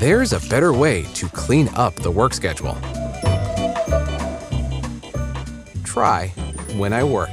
there's a better way to clean up the work schedule. Try when I work.